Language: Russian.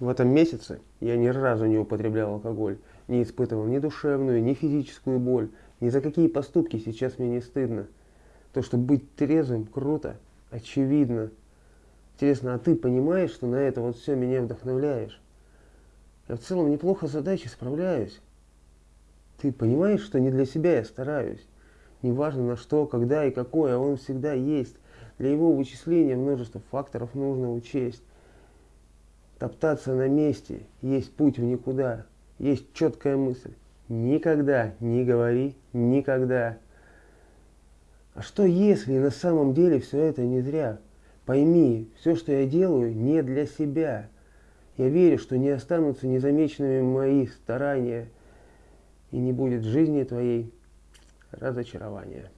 В этом месяце я ни разу не употреблял алкоголь, не испытывал ни душевную, ни физическую боль, ни за какие поступки сейчас мне не стыдно. То, что быть трезвым, круто, очевидно. Интересно, а ты понимаешь, что на это вот все меня вдохновляешь? Я в целом неплохо с задачей справляюсь. Ты понимаешь, что не для себя я стараюсь? Неважно на что, когда и какой, а он всегда есть. Для его вычисления множество факторов нужно учесть. Топтаться на месте, есть путь в никуда, есть четкая мысль. Никогда не говори никогда. А что если на самом деле все это не зря? Пойми, все, что я делаю, не для себя. Я верю, что не останутся незамеченными мои старания, и не будет в жизни твоей разочарования.